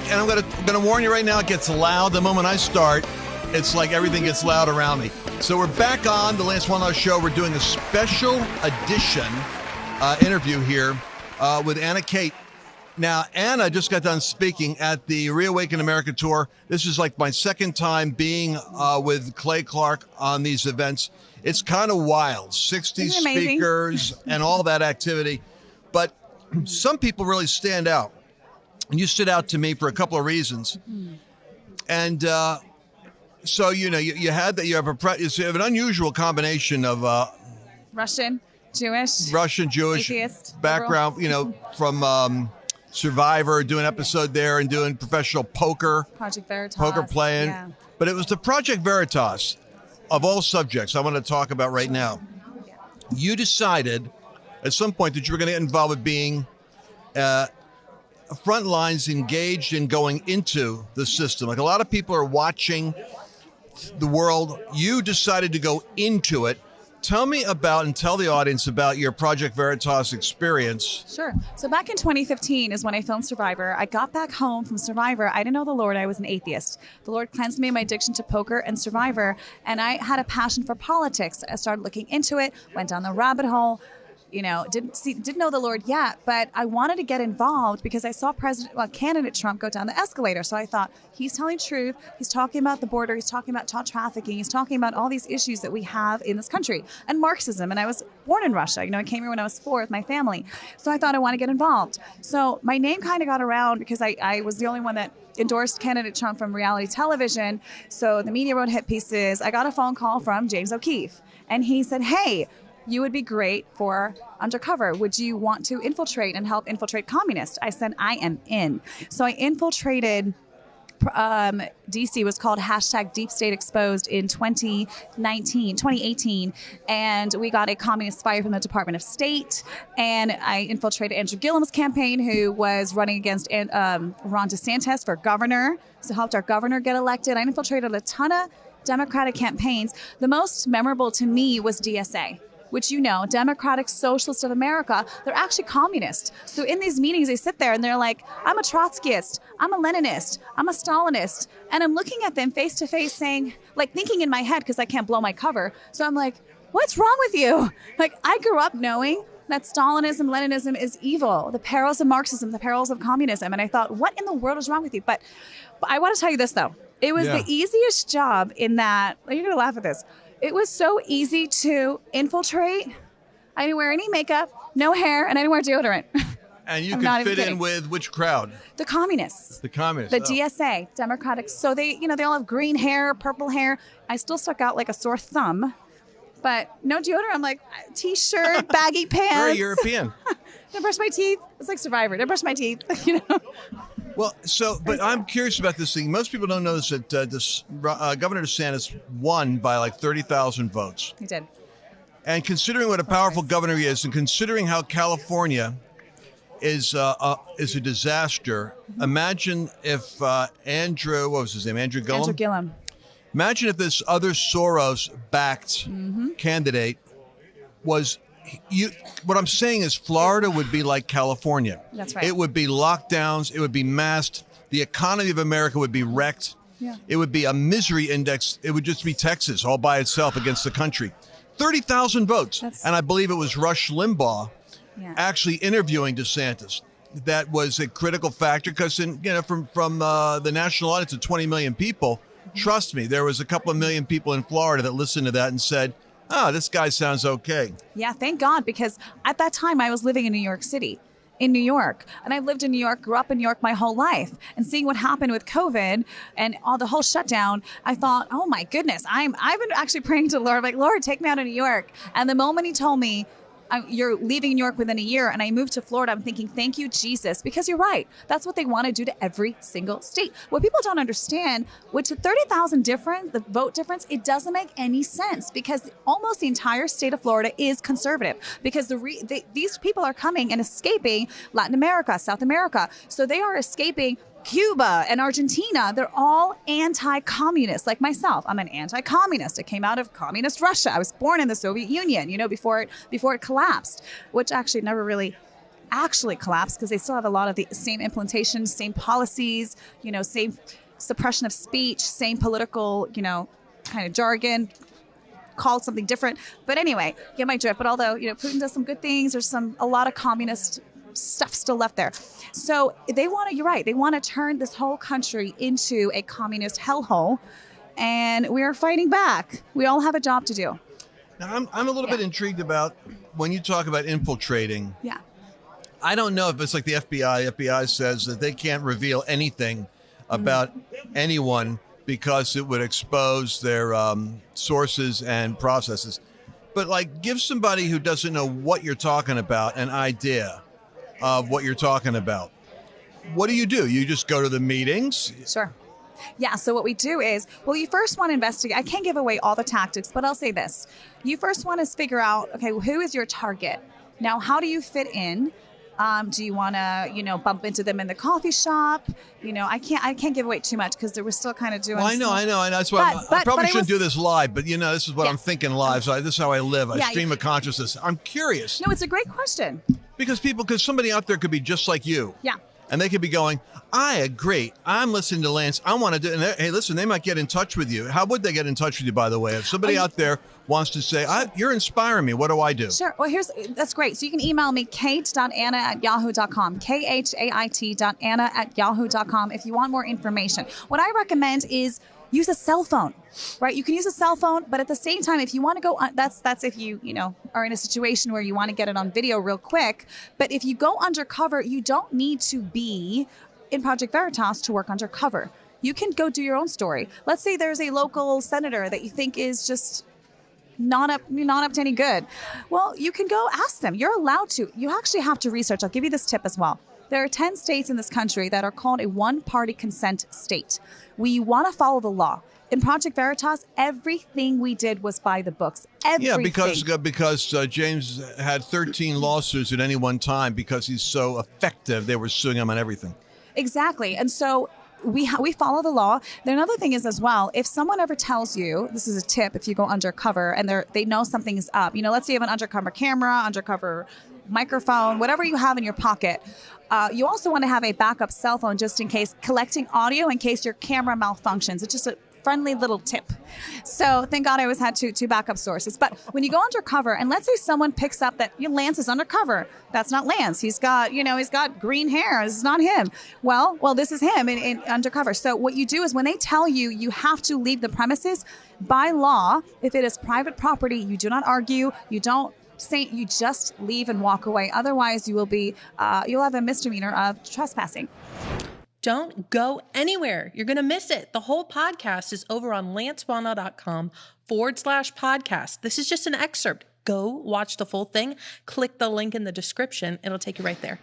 back, and I'm gonna I'm gonna warn you right now. It gets loud the moment I start. It's like everything gets loud around me. So we're back on the Lance Wallnau Show. We're doing a special edition uh, interview here uh, with Anna Khait. Now, Anna just got done speaking at the Reawaken America tour. This is like my second time being uh, with Clay Clark on these events. It's kind of wild 60 Isn't it amazing? speakers and all that activity. But some people really stand out. And you stood out to me for a couple of reasons. And uh, so, you know, you, you had that, you have, a, pre- you have an unusual combination of uh, Russian, Jewish. Russian Jewish Atheist, background, you know, from um, Survivor, doing episode there and doing professional poker, Project Veritas. poker playing. Yeah. But it was the Project Veritas of all subjects I want to talk about right now. You decided at some point that you were going to get involved with being uh, front lines engaged in going into the system. Like a lot of people are watching the world. You decided to go into it. Tell me about and tell the audience about your Project Veritas experience. Sure. So back in 2015 is when I filmed Survivor. I got back home from Survivor. I didn't know the Lord. I was an atheist. The Lord cleansed me of my addiction to poker and Survivor, and I had a passion for politics. I started looking into it, went down the rabbit hole. You know, didn't see, didn't know the Lord yet, but I wanted to get involved because I saw President, well, candidate Trump go down the escalator. So I thought he's telling truth. He's talking about the border. He's talking about child trafficking. He's talking about all these issues that we have in this country and Marxism. And I was born in Russia. You know, I came here when I was four with my family. So I thought I want to get involved. So my name kind of got around because I, I was the only one that endorsed candidate Trump from reality television. So the media wrote hit pieces. I got a phone call from James O'Keefe, and he said, "Hey, you would be great for undercover. Would you want to infiltrate and help infiltrate communists?" I said, "I am in." So I infiltrated. Um, DC was called hashtag Deep State Exposed in 2019, 2018, and we got a communist fire from the Department of State. And I infiltrated Andrew Gillum's campaign, who was running against um, Ron DeSantis for governor, so helped our governor get elected. I infiltrated a ton of Democratic campaigns. The most memorable to me was DSA which you know, Democratic Socialist of America, they're actually communist. So in these meetings, they sit there and they're like, I'm a Trotskyist, I'm a Leninist, I'm a Stalinist. And I'm looking at them face to face saying, like thinking in my head, because I can't blow my cover. So I'm like, what's wrong with you? Like, I grew up knowing that Stalinism, Leninism is evil, the perils of Marxism, the perils of communism. And I thought, what in the world is wrong with you? But, but I want to tell you this though. It was Yeah. the easiest job in that, you're to laugh at this. It was so easy to infiltrate. I didn't wear any makeup, no hair, and I didn't wear deodorant. And you could fit in with which crowd? the communists. The communists. The Oh. DSA, Democratic. So they, you know, they all have green hair, purple hair. I still stuck out like a sore thumb, but no deodorant. I'm like uh, t-shirt, baggy pants. Very European. Didn't brush my teeth. It's like Survivor. Didn't brush my teeth. You know. Well, so, but I'm curious about this thing. Most people don't know this that uh, this, uh, Governor DeSantis won by like 30,000 votes. He did. And considering what a powerful governor he is, and considering how California is uh, uh, is a disaster, imagine if uh, Andrew, what was his name, Andrew Gillum? Andrew Gillum. Imagine if this other Soros-backed candidate was. You, what I'm saying is, Florida would be like California. That's right. It would be lockdowns. It would be masked. The economy of America would be wrecked. Yeah. It would be a misery index. It would just be Texas all by itself against the country. 30,000 votes. That's- and I believe it was Rush Limbaugh Yeah. actually interviewing DeSantis. That was a critical factor because, you know, from from uh, the national audience of 20 million people, trust me, there was a couple of million people in Florida that listened to that and said, "Ah, this guy sounds okay." Yeah, thank God, because at that time I was living in New York City, in New York. And I've lived in New York, grew up in New York my whole life. And seeing what happened with COVID and all the whole shutdown, I thought, oh my goodness, I'm I've been actually praying to the Lord, like, Lord, take me out of New York. And the moment he told me, I, you're leaving New York within a year, and I moved to Florida. I'm thinking, thank you, Jesus, because you're right. That's what they want to do to every single state. What people don't understand, with the 30,000 difference, the vote difference, it doesn't make any sense because almost the entire state of Florida is conservative because the, re, these people are coming and escaping Latin America, South America. So they are escaping Cuba and Argentina, they're all anti communist, like myself. I'm an anti communist. I came out of communist Russia. I was born in the Soviet Union, you know, before it, before it collapsed, which actually never really actually collapsed because they still have a lot of the same implementations, same policies, you know, same suppression of speech, same political, you know, kind of jargon, called something different. But anyway, get my drift. But although you know Putin does some good things, there's some a lot of communist stuff still left there. So they want to. You're right. They want to turn this whole country into a communist hellhole, and we are fighting back. We all have a job to do. Now, I'm, I'm a little Yeah. bit intrigued about when you talk about infiltrating. Yeah. I don't know if it's like the FBI. FBI says that they can't reveal anything about anyone because it would expose their um, sources and processes. But like, give somebody who doesn't know what you're talking about an idea of what you're talking about. What do you do? You just go to the meetings. Sure. Yeah, so what we do is, well, you first want to investigate. I can't give away all the tactics, but I'll say this. You first want to figure out, okay, who is your target? Now, how do you fit in? Um, do you want to, you know, bump into them in the coffee shop? You know, I can't, I can't give away too much because we're still kind of doing. Well, I know, some- I know, and that's why But- I'm- I probably shouldn't will- do this live. But you know, this is what Yeah. I'm thinking live. So I, this is how I live. I Yeah, stream you- of consciousness. I'm curious No, it's a great question. Because people, because somebody out there could be just like you. Yeah. And they could be going, I agree. I'm listening to Lance. I want to do. And hey, listen, they might get in touch with you. How would they get in touch with you? By the way, if somebody Um, out there wants to say, I, "You're inspiring me," what do I do? Sure. Well, here's that's great. So you can email me khait.anna at yahoo.com, K H A I T dot Anna at yahoo.com if you want more information. What I recommend is use a cell phone, right? You can use a cell phone, but at the same time, if you want to go, on, that's that's if you you know are in a situation where you want to get it on video real quick. But if you go undercover, you don't need to be in Project Veritas to work undercover. You can go do your own story. Let's say there's a local senator that you think is just not up not up to any good well you can go ask them you're allowed to you actually have to research i'll give you this tip as well there are 10 states in this country that are called a one party consent state we want to follow the law in project veritas everything we did was by the books everything. Yeah, because uh, because uh, James had 13 lawsuits at any one time because he's so effective. They were suing him on everything. Exactly. And so we ha- we follow the law. Then another thing is as well, if someone ever tells you, this is a tip, if you go undercover and they they know something is up, you know, let's say you have an undercover camera, undercover microphone, whatever you have in your pocket. Uh, you also want to have a backup cell phone just in case, collecting audio in case your camera malfunctions. It's just a friendly little tip. So thank God I always had two two backup sources. But when you go undercover, and let's say someone picks up that you know, Lance is undercover, that's not Lance. He's got you know he's got green hair. This is not him. Well, well, this is him in, in undercover. So what you do is when they tell you you have to leave the premises, by law, if it is private property, you do not argue. You don't say you just leave and walk away. Otherwise, you will be uh, you'll have a misdemeanor of trespassing. Don't go anywhere. You're going to miss it. The whole podcast is over on lancewallnau.com forward slash podcast. This is just an excerpt. Go watch the full thing. Click the link in the description. It'll take you right there.